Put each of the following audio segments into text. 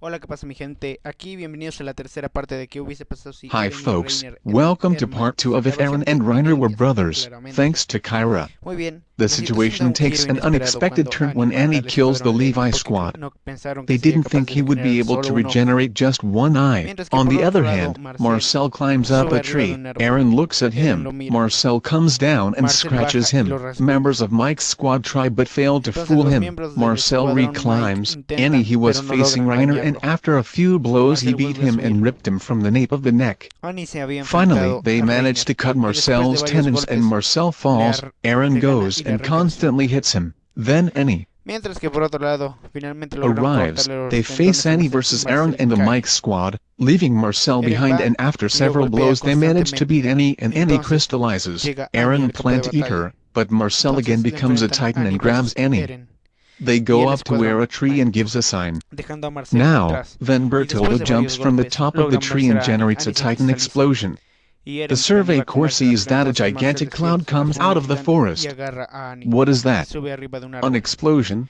Hola, ¿qué pasa mi gente? Aquí bienvenidos a la tercera parte de ¿Qué hubiese pasado si Hi folks, welcome to part 2 of If Eren and Reiner were brothers, thanks to Kyra. Muy bien. The situation takes an unexpected turn when Annie kills the Levi squad. They didn't think he would be able to regenerate just one eye. On the other hand, Marcel climbs up a tree. Aaron looks at him. Marcel comes down and scratches him. Members of Mike's squad try but fail to fool him. Marcel reclimbs. Annie he was facing Reiner and after a few blows he beat him and ripped him from the nape of the neck. Finally, they manage to cut Marcel's tendons and Marcel falls, Eren goes and constantly hits him. Then Annie arrives, they face Annie versus Eren and the Mike squad, leaving Marcel behind and after several blows they manage to beat Annie and Annie crystallizes. Eren plant eater, but Marcel again becomes a titan and grabs Annie. They go up to where a tree and gives a sign. Now, then Bertoldo jumps from the top of the tree and generates a titan explosion. The Survey Corps sees that a gigantic cloud comes out of the forest. What is that? An explosion.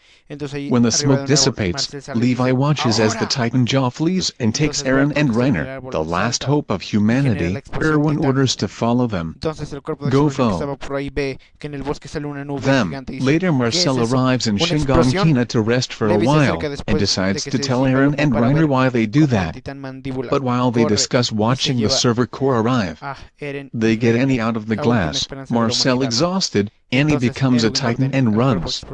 When the smoke dissipates, Levi watches as the Titan jaw flees and takes Eren and Reiner, the last hope of humanity. Erwin orders to follow them. Go foe. Them. Later Marcel arrives in Shingon to rest for a while and decides to tell Eren and Reiner why they do that. But while they discuss watching the server corps arrive, they get Annie out of the glass. Marcel exhausted, Annie becomes a titan and runs.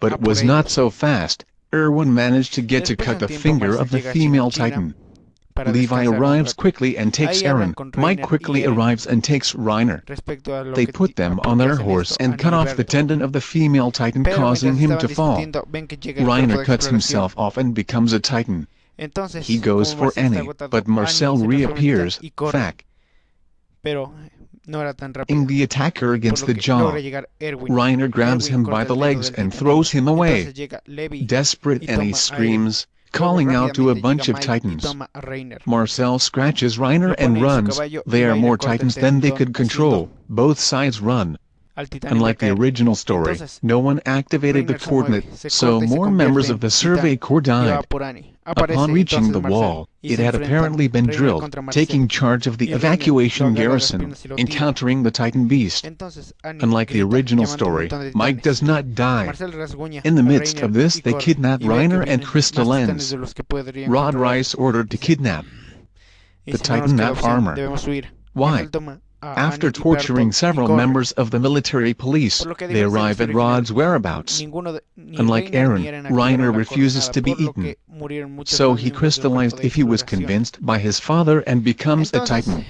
But it was not so fast. Erwin managed to get to cut the finger of the female titan. Levi arrives quickly and takes Eren. Mike quickly arrives and takes Reiner. They put them on their horse and cut off the tendon of the female titan causing him to fall. Reiner cuts himself off and becomes a titan. He goes for Annie, but Marcel reappears, Fact pero no era tan rápido. In the attacker against the jaw, Reiner grabs Erwin him by the legs and throws him away. Desperate and he screams, calling out to a bunch of titans. Marcel scratches Reiner and runs, they are more titans than they could control, both sides run, Unlike the original story, no one activated the coordinate, so more members of the Survey Corps died. Upon reaching the wall, it had apparently been drilled, taking charge of the evacuation garrison, encountering the Titan Beast. Unlike the original story, Mike does not die. In the midst of this, they kidnap Reiner and Krista Lenz. Rod Reiss ordered to kidnap. The Titan map armor. Why? After torturing several members of the military police, they arrive at Rod's whereabouts. Unlike Eren, Reiner refuses to be eaten. So he crystallized if he was convinced by his father and becomes a titan.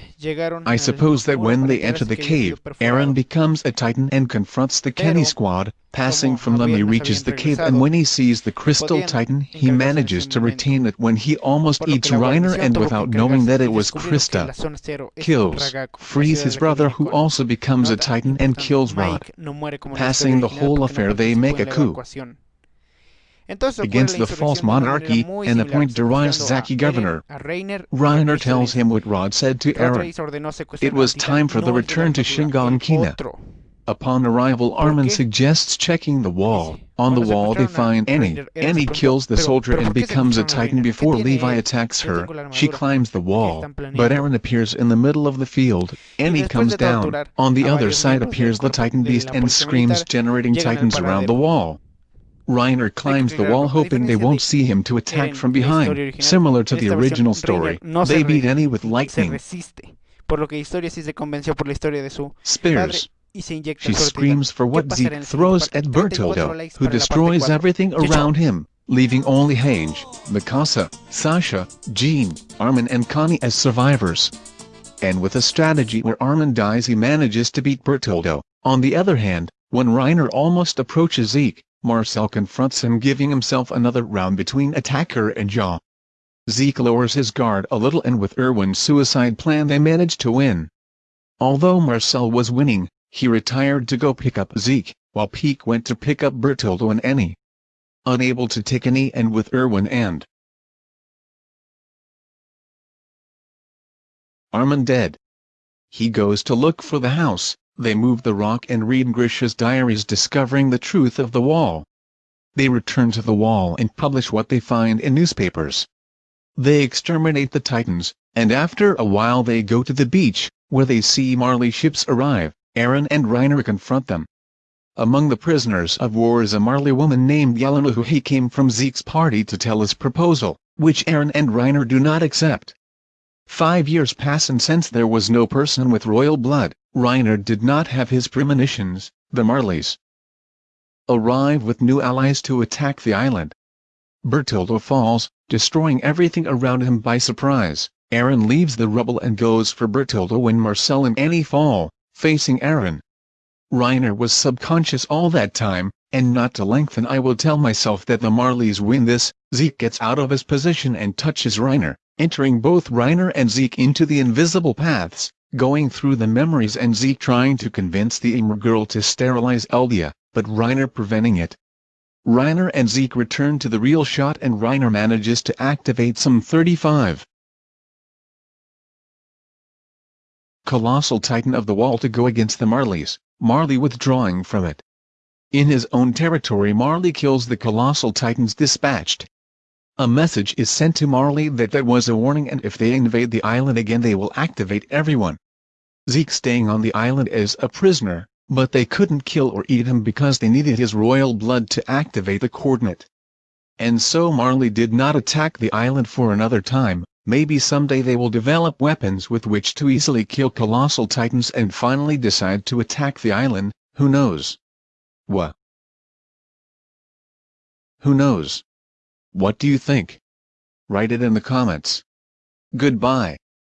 I suppose that when they enter the cave, Eren becomes a titan and confronts the Kenny squad, passing from them he reaches the cave and when he sees the crystal titan he manages to retain it when he almost eats Reiner and without knowing that it was Krista. Kills, frees his brother who also becomes a titan and kills Rod. Passing the whole affair they make a coup against the false monarchy and the point Reines Zaki governor. Reiner tells him what Rod said to Eren. It was time for the return to Shingon Kina. Upon arrival Armin suggests checking the wall. On the wall they find Annie. Annie kills the soldier and becomes a titan before Levi attacks her. She climbs the wall, but Eren appears in the middle of the field. Annie comes down. On the other side appears the titan beast and screams generating titans around the wall. Reiner climbs the wall hoping they won't see him to attack from behind, similar to the original story. They beat Annie with lightning. Spears. She screams for what Zeke throws at Bertoldo, who destroys everything around him, leaving only Hange, Mikasa, Sasha, Jean, Armin and Connie as survivors. And with a strategy where Armin dies he manages to beat Bertoldo. On the other hand, when Reiner almost approaches Zeke, Marcel confronts him giving himself another round between attacker and jaw. Zeke lowers his guard a little and with Erwin's suicide plan they manage to win. Although Marcel was winning, he retired to go pick up Zeke, while Pieck went to pick up Bertoldo and Annie. Unable to take any and with Irwin and Armand dead. He goes to look for the house, they move the rock and read Grisha's diaries discovering the truth of the wall. They return to the wall and publish what they find in newspapers. They exterminate the Titans, and after a while they go to the beach, where they see Marley ships arrive, Eren and Reiner confront them. Among the prisoners of war is a Marley woman named Yelena who he came from Zeke's party to tell his proposal, which Eren and Reiner do not accept. Five years pass and since there was no person with royal blood, Reiner did not have his premonitions, the Marleys arrive with new allies to attack the island. Bertoldo falls, destroying everything around him by surprise. Eren leaves the rubble and goes for Bertoldo when Marcel and Annie fall, facing Eren. Reiner was subconscious all that time, and not to lengthen I will tell myself that the Marleys win this, Zeke gets out of his position and touches Reiner, entering both Reiner and Zeke into the invisible paths, going through the memories and Zeke trying to convince the Ymir girl to sterilize Eldia, but Reiner preventing it. Reiner and Zeke return to the real shot and Reiner manages to activate some 35 colossal titan of the wall to go against the Marleys, Marley withdrawing from it. In his own territory Marley kills the colossal titans dispatched. A message is sent to Marley that that was a warning and if they invade the island again they will activate everyone. Zeke staying on the island as a prisoner, but they couldn't kill or eat him because they needed his royal blood to activate the coordinate. And so Marley did not attack the island for another time, maybe someday they will develop weapons with which to easily kill colossal titans and finally decide to attack the island, who knows? What? Who knows? What do you think? Write it in the comments. Goodbye.